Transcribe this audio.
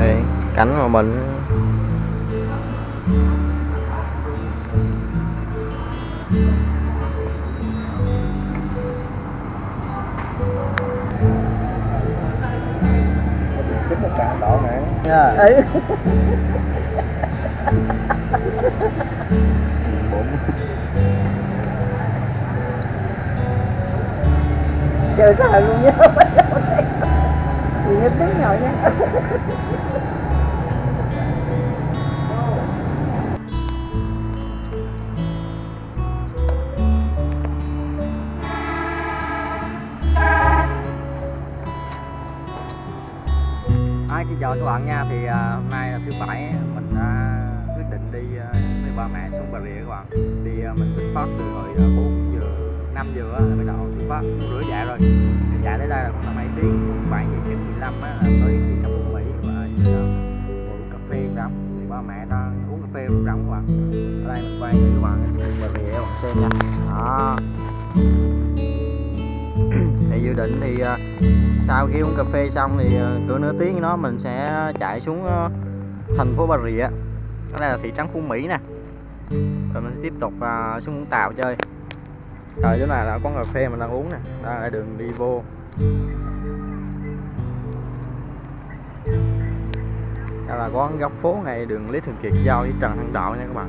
đây cảnh mà mình. Chính một bạn đỏ nha ấy trời luôn nhớ gì tiếng nhỏ nha. Xin chào các bạn nha. Thì à, hôm nay là thứ bảy mình đã quyết định đi à, với ba mẹ xuống Bà Rịa các bạn. Thì à, mình xuất phát từ hồi à, bốn 4 giờ 5 giờ á, bắt đầu xuất phát một rưỡi chạy rồi. Thì chạy tới đây là khoảng là mấy tiếng. 7 giờ chín 15 á, là tới thị trấn Phú Mỹ và giờ ngồi cà phê rắm thì ba mẹ đang uống cà phê rắm các bạn ở đây mình quay cho các bạn Bà Rịa các bạn xem nha. Đó. Thì dự định thì ờ, sau khi uống cà phê xong thì ờ, cỡ nửa tiếng nó mình sẽ chạy xuống ờ, thành phố Bà Rịa. Đó là thị trấn Phú Mỹ nè. Rồi mình sẽ tiếp tục xuống Vũng Tàu chơi. Rồi chỗ này là quán cà phê mình đang uống nè. Đó là đường đi vô. Đây là quán góc phố này đường Lý Thường Kiệt giao với Trần Hưng Đạo nha các bạn.